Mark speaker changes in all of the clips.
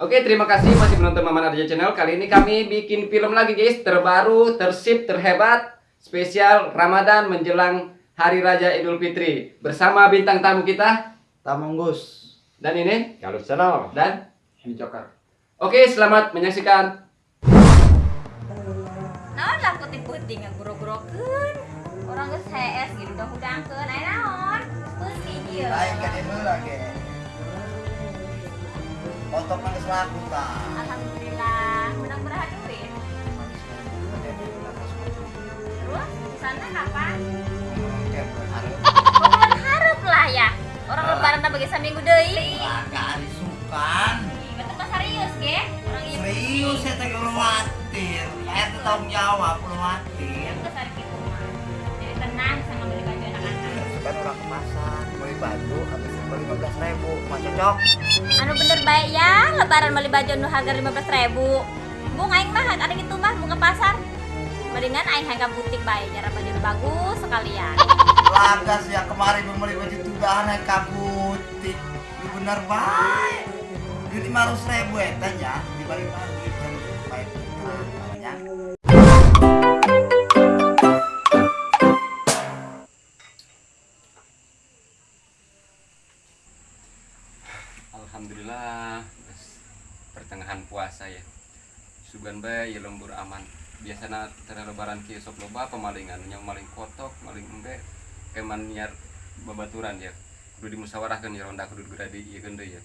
Speaker 1: Oke, terima kasih masih menonton Maman Arja Channel. Kali ini kami bikin film lagi guys, terbaru, tersip, terhebat, spesial Ramadan menjelang Hari Raya Idul Fitri bersama bintang tamu kita
Speaker 2: Tamonggus.
Speaker 1: dan ini
Speaker 2: Kalau channel.
Speaker 1: dan
Speaker 2: Ini Joker.
Speaker 1: Oke, selamat menyaksikan.
Speaker 3: naon lah putih-putih ngaguro-gurokeun orang geus HS gitu udah hudangkeun aya naon
Speaker 4: Lain kan ini lagi. Otot nang selaku ta.
Speaker 3: alhamdulillah. Menang berapa duit terus sana kapan? Bulan hareup lah ya. Orang lebaran bagi saminggu deui.
Speaker 4: Agak hari sukan.
Speaker 3: betul pas serius ge? Orang
Speaker 4: Serius saya teh belum khawatir. Saya tanggung jawab khawatir.
Speaker 3: terus hari gitu mah jadi tenang sama beli baju anak-anak.
Speaker 4: Kan orang ke pasar beli baju lima belas ribu. Mah cocok.
Speaker 3: anu bener baik ya lebaran beli baju anu harga lima belas ribu bung aing mah ada gitu mah mau ke pasar mendingan aing hang ke butik baik nyara baju nu bagus sekalian
Speaker 4: Lagas ya kemarin membeli baju tudahan yang kabutik. Ini bener baik. Lima ratus ribu ya tanya dibalik
Speaker 1: Sugan bae ya lembur aman. Biasana tara lebaran kieu sok loba pemalingan, nya maling kotok, maling embe keman nyar babaturan ya. Kudu dimusyawarahkeun ya ronda kudu geradi ieu deui ya.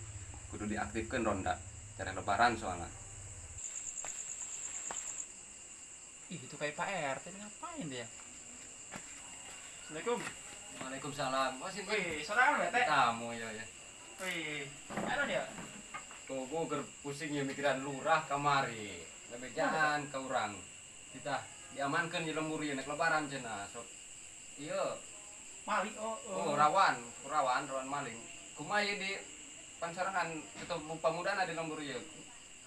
Speaker 1: Kudu diaktifkeun ronda cara lebaran soalnya.
Speaker 5: Ih, itu kayak Pak RT ini ngapain dia? Assalamualaikum.
Speaker 1: Waalaikumsalam. Oh, sini.
Speaker 5: Wih, sorangan bete.
Speaker 1: Tamu ya ya.
Speaker 5: Wih, ada dia.
Speaker 1: Tuh gua ger pusing ya mikiran lurah kamari. Lebejaan ke urang. Kita diamankan di lembur ya lebaran cenah. Sok iya
Speaker 5: Malik oh.
Speaker 1: oh rawan, rawan, rawan maling. Kumaha ieu di pansarangan ketemu pamudana di lembur ya.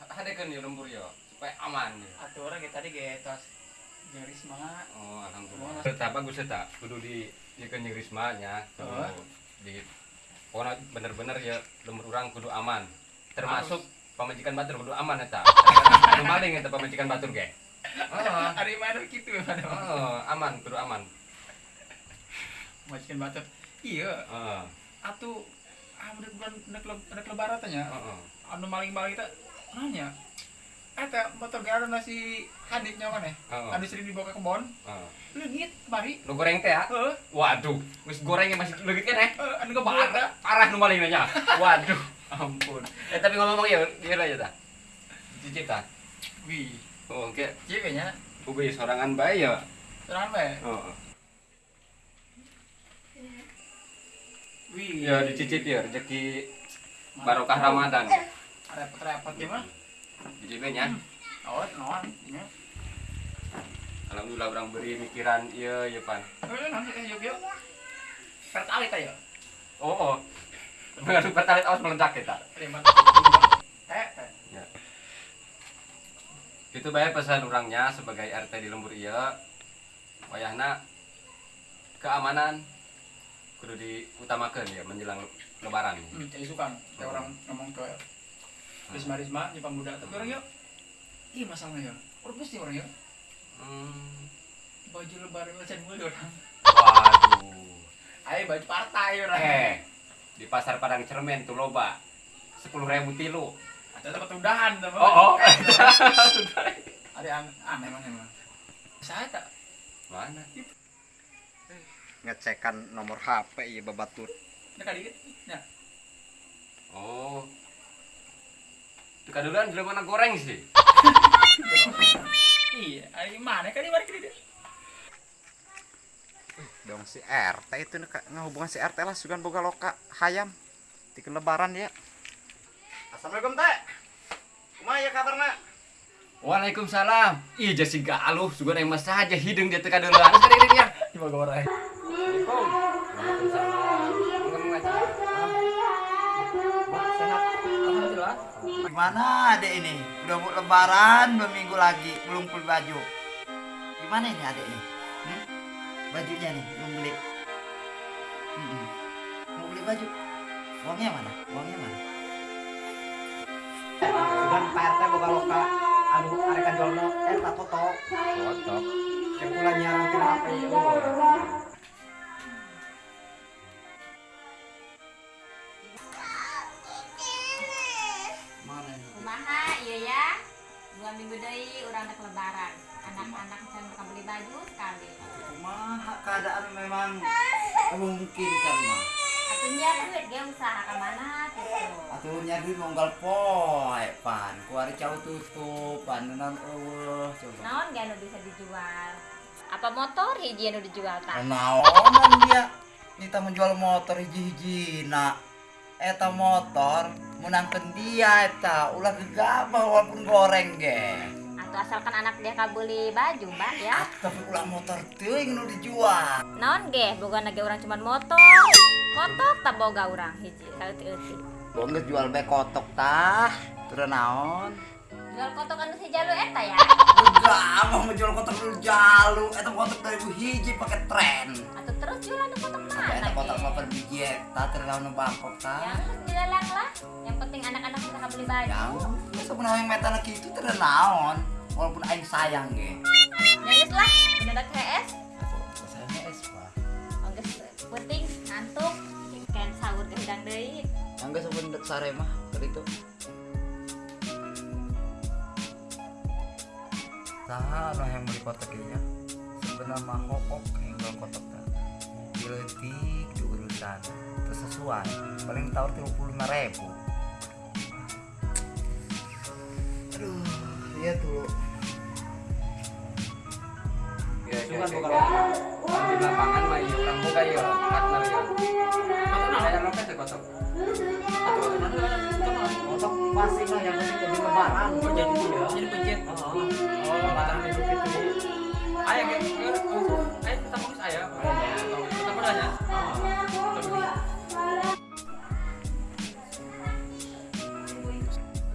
Speaker 1: Hadekeun ya lembur ya supaya aman ya.
Speaker 5: Atuh orang kayak tadi kayak tas Risma.
Speaker 1: Oh, alhamdulillah. Tetap bagus eta. Kudu di dikeun jeung Risma nya. Kudu
Speaker 5: Oh.
Speaker 1: di Pokoknya bener-bener ya lembur urang kudu aman. Termasuk pamajikan batur kudu aman eta. Anu maling eta pamajikan batur ge.
Speaker 5: Ada yang mana gitu ya pada.
Speaker 1: Heeh, aman, kudu aman.
Speaker 5: Majikan batu. Iya,
Speaker 1: Heeh.
Speaker 5: atuh ah udah bulan nek nek lebaran tanya.
Speaker 1: Heeh.
Speaker 5: Anu maling-maling kita nanya. Eta motor gara nasi haditnya mana?
Speaker 1: Heeh.
Speaker 5: Anu sering dibawa ke kebon.
Speaker 1: Heeh.
Speaker 5: Leungit mari.
Speaker 1: Lu goreng teh ya?
Speaker 5: Heeh,
Speaker 1: Waduh, wis gorengnya masih leugit kan eh?
Speaker 5: eh, anu kebawa.
Speaker 1: Parah, nu maling nya. Waduh, ampun. Eh tapi ngomong-ngomong ya, dia aja ta. Cicip ta.
Speaker 5: Wih,
Speaker 1: Oh, oke.
Speaker 5: ceweknya
Speaker 1: Ubi sorangan bae ya.
Speaker 5: sorangan bae.
Speaker 1: Heeh.
Speaker 5: Wih,
Speaker 1: Ya dicicip ya rezeki barokah Ramadan.
Speaker 5: repot-repot gimana?
Speaker 1: Dicipnya.
Speaker 5: Oh, naon? Ya.
Speaker 1: Alhamdulillah orang beri mikiran iya iya pan.
Speaker 5: Eh, nanti eh yuk yuk. Pertalit aja.
Speaker 1: Oh, oh. Mengadu pertalit awas meledak kita. Ya. Itu bayar pesan orangnya sebagai RT di lembur iya. Wayahna keamanan kudu diutamakan ya menjelang lebaran.
Speaker 5: Hmm, jadi suka kayak orang ngomong ke Risma Risma di pemuda tapi orang yuk. Iya masalahnya ya. Orang pasti orang yuk.
Speaker 1: Hmm.
Speaker 5: Baju lebaran lecen mulu orang.
Speaker 1: Waduh.
Speaker 5: Ayo baju partai orang.
Speaker 1: Eh, di pasar Padang Cermen tuh loba. Sepuluh ribu tilu.
Speaker 5: Ada tempat udahan teman.
Speaker 1: Oh, oh.
Speaker 5: Ada yang aneh mana emang. Saya tak.
Speaker 1: Mana?
Speaker 4: Ngecekan nomor HP iya babatut.
Speaker 5: Ini kali dikit. Ya.
Speaker 1: Oh. Itu kadulan jelema mana goreng sih?
Speaker 5: Iya, ayo mana kali balik dia.
Speaker 4: Dong si RT itu ngehubungan si RT lah sugan boga loka hayam. Di lebaran ya. Assalamualaikum teh. Kumaha ya kabarna?
Speaker 1: Waalaikumsalam. Iya jadi galuh, juga yang mas saja hidung dia teka dulu. Anu tadi ini ya. Aja.
Speaker 5: Alhamdulillah.
Speaker 4: Gimana adek ini? Udah mau lebaran dua minggu lagi belum beli baju. Gimana ini adek ini? Bajunya nih belum beli. Mm-mm. Mau beli baju? Uangnya mana? Uangnya mana?
Speaker 2: loka-loka anu areka jualna eta kotok
Speaker 1: kotok
Speaker 2: yang pula nyarang tina HP eueuh.
Speaker 4: Mana ini?
Speaker 3: kumaha iya ya dua minggu deui urang lebaran anak-anak can mereka beli baju sekali.
Speaker 4: Kumaha keadaan memang memungkinkan mah.
Speaker 3: atunya duit ge usaha ka mana gitu.
Speaker 4: Atuh nyari monggal poe pan. Kuari cau tutup pan. Nan eueuh coba.
Speaker 3: naon ge anu bisa dijual? Apa motor hiji anu dijual tak
Speaker 4: Naonan dia? Kita menjual motor hiji-hiji nak eta motor menangkan dia eta. Ulah gegabah walaupun goreng ge
Speaker 3: atau asalkan anak dia kabeli baju mbak ya.
Speaker 4: Tapi ulah motor teuing nu dijual.
Speaker 3: Naon ge boga ge urang cuman motor. Kotok tak boga urang hiji euti-euti
Speaker 4: Bongges jual be kotok tah. Naon?
Speaker 3: Jual kotok anu si jalu eta ya?
Speaker 4: Gegabah menjual kotok nu jalu. Eta kotok dari hiji pakai tren.
Speaker 3: Atau terus jual anu kotok mana
Speaker 4: eta kotok mah per biji eta naon nu bangkok tah.
Speaker 3: Yang dilelang lah. Yang penting anak-anak bisa kabeli baju.
Speaker 4: Yang sebenarnya yang metana kitu terus naon walaupun aing sayang ge
Speaker 3: Nangis lah, mendadak HS
Speaker 4: sayangnya es pak.
Speaker 3: Ongges penting, ngantuk Kayak sahur ke hidang deui.
Speaker 4: Yang gak sebenarnya sare mah itu. Tahan lah yang beli kotak ini ya? Sebenarnya mah hook hingga kotak teh diletik di urusan terus sesuai paling tawar tiga puluh lima ribu iya tuh
Speaker 1: ya ya, ya.
Speaker 2: loka.
Speaker 1: di lapangan mah iya orang boga ya partner ya ya
Speaker 2: pasti lah yang penting jadi lebaran.
Speaker 5: Oh, jadi ya, jadi pencet.
Speaker 2: Oh,
Speaker 5: Oh, lebaran. Ayah, oh, ayah kita mau ayah. Oh, kita beli.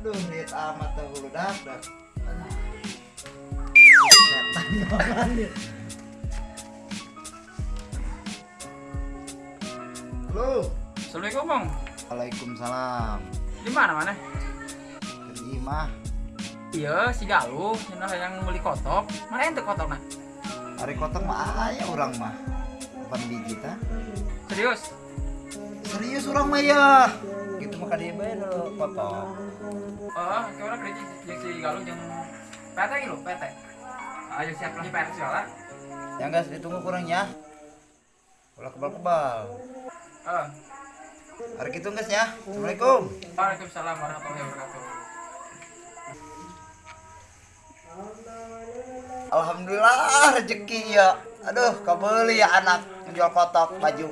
Speaker 4: aduh lihat amat tuh hulu dak halo
Speaker 5: Assalamualaikum, Bang.
Speaker 4: Waalaikumsalam
Speaker 5: Di mana mana?
Speaker 4: Jadi mah
Speaker 5: Iya, si Galuh, cenah yang beli kotok. Mana ente kotok nah?
Speaker 4: hari kotak mah aya orang mah bukan biji ta
Speaker 5: Serius?
Speaker 4: serius orang mah ya gitu mah kadie bae lo kotak
Speaker 5: Oh, kayak orang kerja si Galuh yang PT gitu, PT. Ayo siap lagi PT segala.
Speaker 4: yang guys ditunggu kurang ya ulah kebal-kebal
Speaker 5: Oh,
Speaker 4: hari gitu guys ya Assalamualaikum
Speaker 5: Waalaikumsalam warahmatullahi wabarakatuh.
Speaker 4: Alhamdulillah rezeki ya aduh kabeli ya anak menjual kotak baju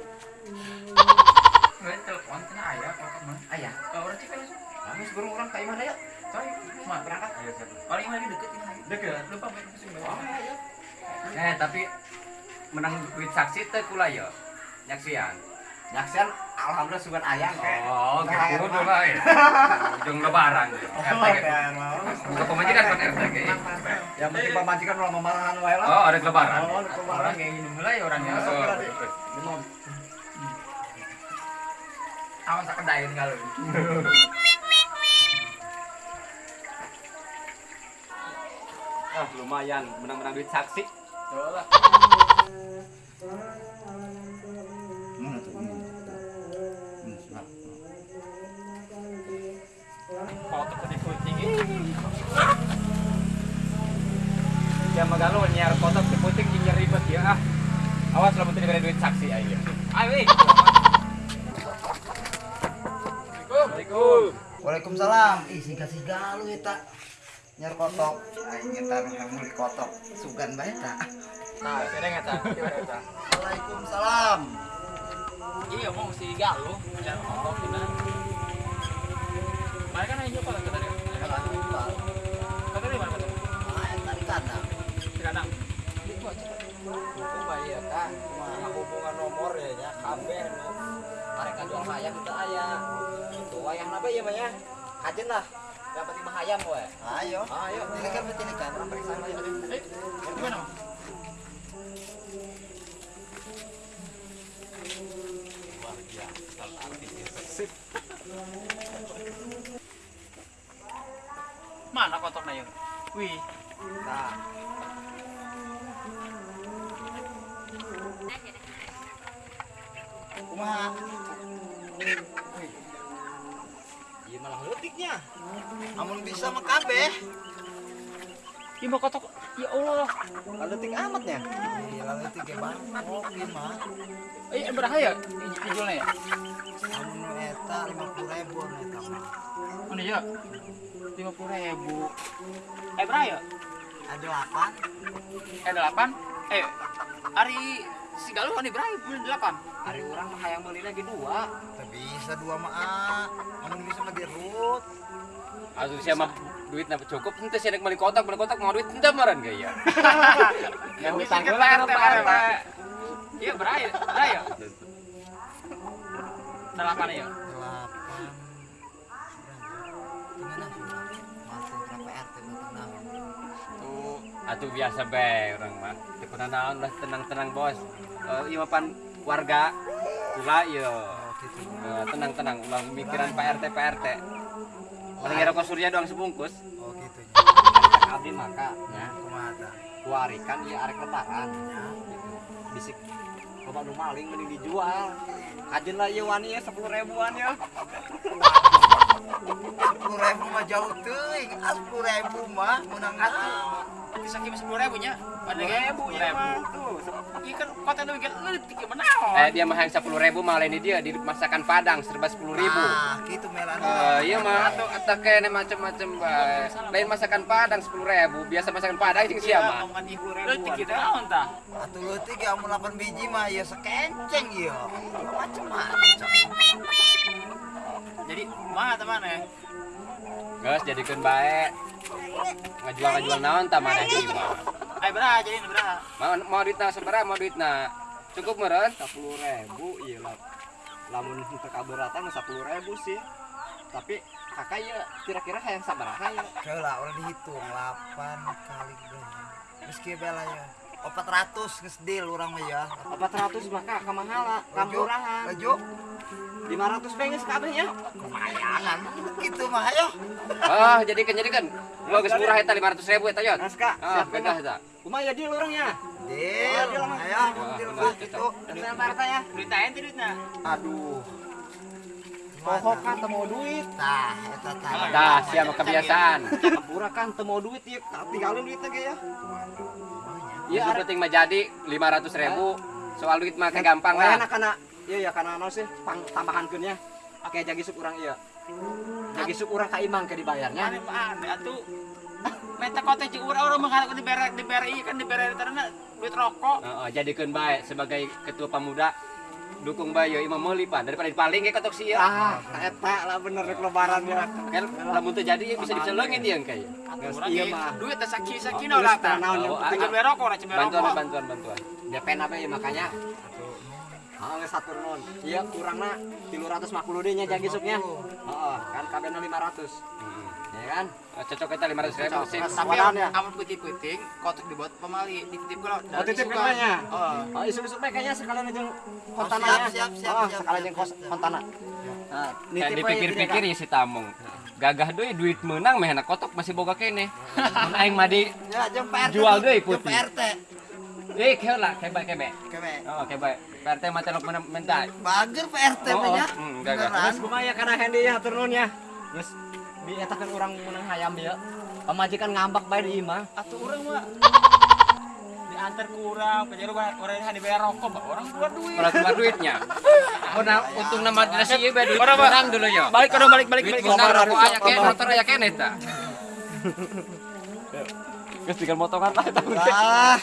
Speaker 5: telepon, kena ayah, kotok mana? Ayah, kalau orang cek langsung. Kami sebelum orang kayak mana ya? Coy, cuma berangkat.
Speaker 1: Ayo, siap.
Speaker 5: Paling lagi deket
Speaker 1: Oh.
Speaker 5: banget.
Speaker 1: eh tapi menang duit saksi teh kula ya nyaksian
Speaker 2: Nyaksian alhamdulillah sugan ayang kayak.
Speaker 1: oh gitu lah ya ujung lebaran RT buka pemajikan kan RT kayak
Speaker 2: Yang penting pamajikan ulah memarahan wae lah.
Speaker 1: oh ada lebaran
Speaker 2: Oh,
Speaker 5: Orang kayak gini mulai orangnya.
Speaker 1: Oh,
Speaker 2: Minum.
Speaker 5: Awan tak kedayin kalau.
Speaker 1: ah lumayan. Menang-menang duit saksi.
Speaker 5: Coba. Kotok tadi kucing
Speaker 1: ya magalu nyar kotak di puting nyar ribet ya ah awas lo menteri duit saksi
Speaker 5: Ayo, eh.
Speaker 1: Assalamualaikum.
Speaker 4: Waalaikumsalam. Ih siga siga lu eta nyar kotok aing yang beli kotok sugan bae ta
Speaker 5: Nah, sereng eta. Gimana eta?
Speaker 4: Waalaikumsalam
Speaker 5: Iya, mau si Galuh yang kotok kita. Mereka kan aja kalau. Kata mana
Speaker 4: tadi kandang
Speaker 5: kandang.
Speaker 2: Ya kan. Cuma hubungan nomor ya nya kabeh tarik jual hayam itu aya. Itu wayang apa ya mah ya? Ajen lah. Yang penting mah hayam we.
Speaker 4: ayo
Speaker 2: Ayo,
Speaker 4: ini kan ini kan
Speaker 2: orang periksa aja.
Speaker 5: Eh, gimana? Bang? Mana Wih,
Speaker 2: Nah, kumaha? Iya malah letiknya.
Speaker 4: Amun bisa mah kabeh.
Speaker 5: ini mau kotok. Ya Allah.
Speaker 2: Letik amatnya.
Speaker 4: Iya, lalu tiga bangkok mah.
Speaker 5: Eh, berapa ya? Ya?
Speaker 4: Amun eta 50 ribu eta mah.
Speaker 5: Mana ya? Lima puluh ribu. Eh, berapa ya?
Speaker 4: Ada 8.
Speaker 5: Eh, delapan. Eh, hari si Galuh kan berapa? Bulan delapan.
Speaker 2: Hari orang mah hayang beli lagi dua.
Speaker 4: Bisa dua mah. ah. Amun bisa mah dirut.
Speaker 1: Aduh siapa duit napa cukup ente sih beli kotak beli kotak mau duit ente maran gaya.
Speaker 5: Yang
Speaker 2: hutang kan
Speaker 5: PRT,
Speaker 2: PRT.
Speaker 5: PRT. Iya, berapa ya? Berapa ya? Delapan ya?
Speaker 4: 8. Gimana sih? Masuk berapa RT betul
Speaker 1: Tuh, atuh biasa bae orang mah. Pernah naon lah tenang-tenang bos. Eh mah pan warga ulah ieu.
Speaker 4: Gitu.
Speaker 1: Eh, tenang-tenang ulah mikiran Pak RT Pak RT. Paling rokok surya doang sebungkus.
Speaker 4: Oh gitu.
Speaker 2: Abdi maka
Speaker 4: Ya, tah?
Speaker 2: kuarikan ya arek lebaran.
Speaker 4: Ya.
Speaker 2: Bisik Bapak nu maling mending dijual. Kajen lah ieu wani ya 10 ribuan ya.
Speaker 4: Sepuluh ribu mah jauh teuing. Ah, sepuluh ribu mah menang atuh.
Speaker 5: Bisa kimi sepuluh ribu nya? Pada ribu ya. Tuh, iya kan kota nu bikin letik menaon.
Speaker 1: Eh dia mah yang 10 ribu malah ini dia di masakan Padang serba 10 ribu.
Speaker 4: Ah, gitu melan.
Speaker 1: Eh, iya mah atau atau kayaknya macam-macam bae. Lain masakan Padang 10 ribu, biasa masakan Padang
Speaker 5: Iya,
Speaker 1: siapa?
Speaker 5: letik gitu naon tah?
Speaker 4: Atuh leutik ya amun 8 biji mah ya sekenceng ya. Macam-macam.
Speaker 5: Jadi mana teman ya?
Speaker 1: Geus jadikeun bae. Ngajual-ngajual naon tah maneh ieu mah.
Speaker 5: Ayo berapa jadi berapa?
Speaker 1: Mau mau duitna sabaraha mau duitna? Cukup meureun?
Speaker 2: 10 ribu iya lah. Lamun kita kabaratan 10 ribu sih. Tapi kakak ya kira-kira hayang sabaraha ya?
Speaker 4: Heula urang dihitung 8 kali. Geus kieu bela ya. 400 geus deal urang mah ya.
Speaker 2: 400 maka kamahala, kamurahan.
Speaker 4: Laju.
Speaker 2: 500 pengen kabehnya.
Speaker 4: Lumayan gitu mah ayo.
Speaker 1: Oh, jadikan jadikan. Gua geus murah eta 500 ribu eta yot.
Speaker 2: Naskah,
Speaker 1: Ah,
Speaker 2: siap
Speaker 1: gagah
Speaker 2: eta. Kumaha ya deal orangnya?
Speaker 4: Deal. Ayo, deal
Speaker 1: Wah,
Speaker 4: mah gitu.
Speaker 2: Dengan Pak RT ya.
Speaker 5: Duit aja duitnya.
Speaker 2: Aduh, pokok kan teu mau duit.
Speaker 4: Tah, eta tah.
Speaker 1: Dah, siapa kebiasaan.
Speaker 2: Pura kan teu mau duit ya, tinggalin duitnya ge ya.
Speaker 1: Iya, yang penting mah jadi 500 ribu. Soal duit mah gampang lah.
Speaker 2: enak kana iya ya kana naon sih pang tambahankeun ya. Oke, jagi sup urang iya. Jagi sup urang ka imang ke dibayarnya.
Speaker 5: Aneh aneh atuh. Meta kota jeung urang urang mah di bere di bere ieu kan di bere tarana duit rokok.
Speaker 1: Heeh, jadikan baik sebagai ketua pemuda dukung ieu imam meuli Pak daripada dipaling ge kotok sia.
Speaker 2: Ah, eta lah bener rek lebaran ya.
Speaker 1: Kan lamun teu jadi bisa diselengin dia kayak.
Speaker 2: Iya mah.
Speaker 5: duit teh saki-saki
Speaker 2: Geus
Speaker 5: lah
Speaker 2: tah naon yang
Speaker 1: Oh,
Speaker 2: penting
Speaker 5: rokok
Speaker 1: Bantuan bantuan bantuan.
Speaker 2: DP apa ya makanya. Ah, geus satur nuhun. Iya, kurangna 350 deh nya jagi supnya. Heeh, kan kabehna 500. Kan?
Speaker 1: Hmm. Cocok eta 500 ribu
Speaker 2: Cocok.
Speaker 1: sih.
Speaker 5: Tapi
Speaker 2: Wadan ya?
Speaker 5: amun putih-putih kotak dibuat pemali dititip kula.
Speaker 2: Oh, titip ke mana?
Speaker 5: Oh.
Speaker 2: Oh, isu-isu kayaknya sekalian jeung
Speaker 4: siap,
Speaker 2: kontana ya.
Speaker 4: siap, siap,
Speaker 2: Oh,
Speaker 4: siap,
Speaker 2: sekalian
Speaker 4: siap,
Speaker 2: jeung kos
Speaker 4: siap.
Speaker 2: kontana. Nah,
Speaker 1: dipikir-pikir ya si Tamung. Gagah deui duit menang meh enak kotok masih boga kene. Mun aing mah di
Speaker 4: Ya.
Speaker 1: Jual deui
Speaker 4: jeung
Speaker 1: putih.
Speaker 4: PRT.
Speaker 1: eh heula kebe kebe.
Speaker 4: Kebe.
Speaker 1: Oh, kebe. PRT mah telok men- mentai.
Speaker 4: Bager PRT
Speaker 1: Oh,
Speaker 4: mah nya.
Speaker 1: oh, hmm, gagah.
Speaker 4: Beneran.
Speaker 2: Terus kumaha ya kana handi ya hatur nuhun ya. Geus dietakeun urang menang hayam ya. Pamajikan ngambak bae di imah.
Speaker 5: Atuh urang mah diantar ke urang, penjara urang urang hanya bayar rokok. Orang keluar duit.
Speaker 1: Kalau keluar duitnya. Oh, nah, untung nama nasi ieu bae duit
Speaker 5: Orang,
Speaker 1: menang dulu ya.
Speaker 5: Balik kono balik balik
Speaker 1: Duit
Speaker 5: balik.
Speaker 2: Lomba
Speaker 1: rokok
Speaker 2: hari,
Speaker 1: aya kene,
Speaker 2: lomba.
Speaker 1: motor aya kene ta.
Speaker 2: Geus tinggal motongan lah eta.
Speaker 4: Ah.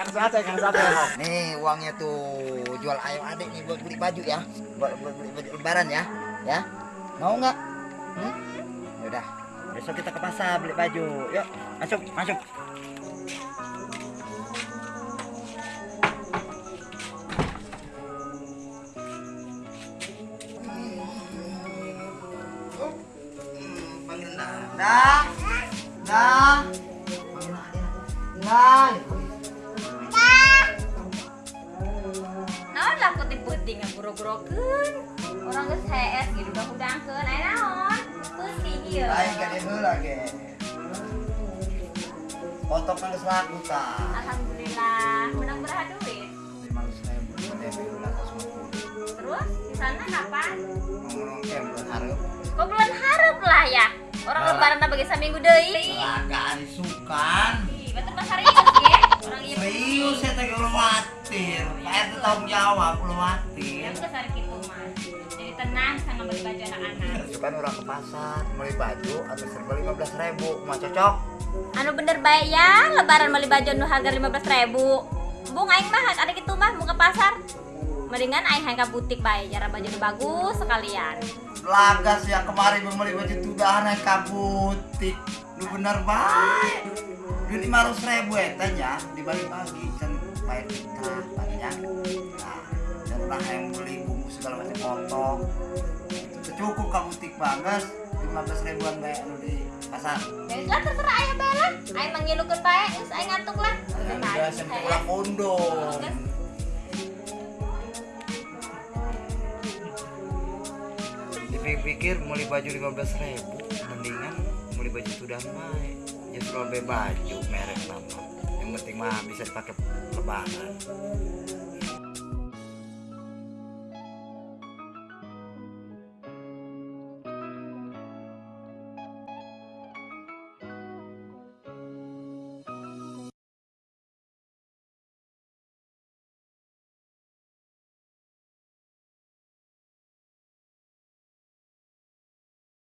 Speaker 2: Kan sate kan sate.
Speaker 4: Nih uangnya tuh jual ayam adik nih buat beli baju ya. Buat, buat beli baju lebaran ya. Ya. Mau nggak? Hmm? Yaudah. Besok kita ke pasar beli baju. Yuk, masuk, masuk. Dah, dah, dah.
Speaker 3: naon lah putih-putih ngaburo-burokeun orang geus hees gitu udah udangkeun aya naon putih Iya.
Speaker 4: Lain kan itu lagi. Kotok nang selaku ta.
Speaker 3: Alhamdulillah, menang berapa duit?
Speaker 4: DP
Speaker 3: Terus di sana kapan?
Speaker 4: Ngomong kem bulan harap.
Speaker 3: Kok bulan harap lah ya? Orang lebaran bagi seminggu deui.
Speaker 4: Agak disukan.
Speaker 3: Ih, betul Mas serius ya?
Speaker 4: Serius saya udah khawatir. Pak RT tanggung jawab, udah khawatir.
Speaker 3: Ya gitu. Jadi tenang sama beli baju anak-anak.
Speaker 4: Kan orang ke pasar, beli baju atau serba lima belas ribu, mau cocok?
Speaker 3: Anu bener baik ya, lebaran beli baju nu harga 15 ribu. Bung aing mah ada gitu mah mau ke pasar. Mendingan aing hang ke butik baik, cara baju nu bagus sekalian.
Speaker 4: Lagas yang kemarin membeli baju tudahan yang kabutik. Lu bener baik. Lu lima ratus ribu ya tanya dibagi-bagi kan bayar kita banyak. Nah, dan udah yang beli bumbu segala macam potong. Itu cukup kabutik banget. Lima belas ribuan bayar lu di pasar.
Speaker 3: Ya lah terserah ayah bala. Aing mangilukeun bae, geus aing ngantuk lah.
Speaker 4: Ya udah, sampai pulang kondom. Dipikir beli baju 15 ribu Mendingan beli baju sudah baik Lebih baju merek nama. Yang penting mah bisa dipakai lebaran